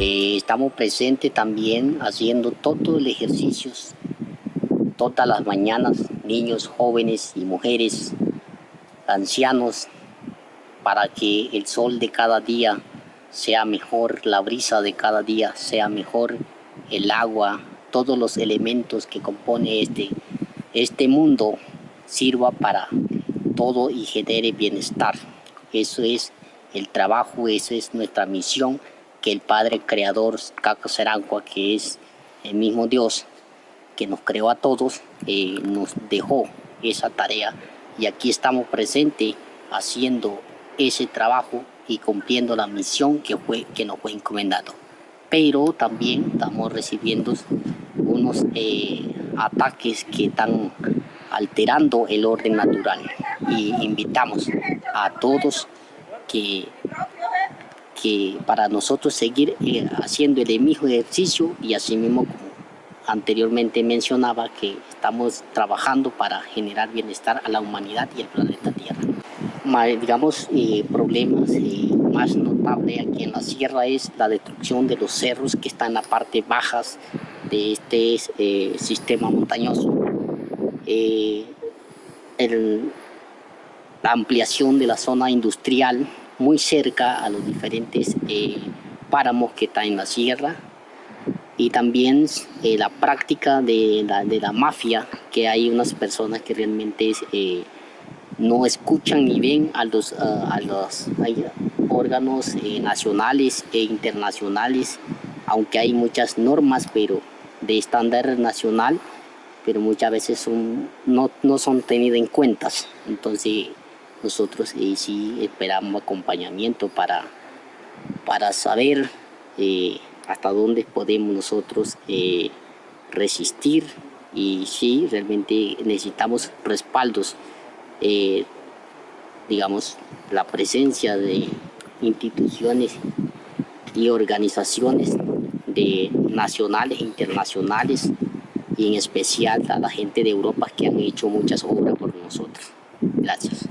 Eh, estamos presentes también haciendo todos los ejercicios, todas las mañanas, niños, jóvenes y mujeres, ancianos, para que el sol de cada día sea mejor, la brisa de cada día sea mejor, el agua, todos los elementos que compone este, este mundo sirva para todo y genere bienestar. Eso es el trabajo, eso es nuestra misión que el Padre Creador, Caco Serancua, que es el mismo Dios que nos creó a todos, eh, nos dejó esa tarea y aquí estamos presentes haciendo ese trabajo y cumpliendo la misión que, fue, que nos fue encomendado. Pero también estamos recibiendo unos eh, ataques que están alterando el orden natural y invitamos a todos que que para nosotros seguir eh, haciendo el mismo ejercicio y así mismo como anteriormente mencionaba que estamos trabajando para generar bienestar a la humanidad y al planeta Tierra. digamos, eh, problemas eh, más notables aquí en la sierra es la destrucción de los cerros que están en la parte bajas de este sistema montañoso. la ampliación de la zona industrial muy cerca a los diferentes eh, páramos que están en la sierra y también eh, la práctica de la, de la, mafia, que hay unas personas que realmente eh, no escuchan ni ven a los, a los órganos nacionales e internacionales, aunque hay muchas normas pero de estándar nacional, pero muchas veces son, no, no son tenidas en cuenta. Entonces, nosotros eh, sí esperamos acompañamiento para, para saber eh, hasta dónde podemos nosotros eh, resistir y sí, realmente necesitamos respaldos, digamos, la presencia de instituciones y organizaciones nacionales e internacionales y en especial a la gente de Europa que han hecho muchas obras por nosotros. Gracias.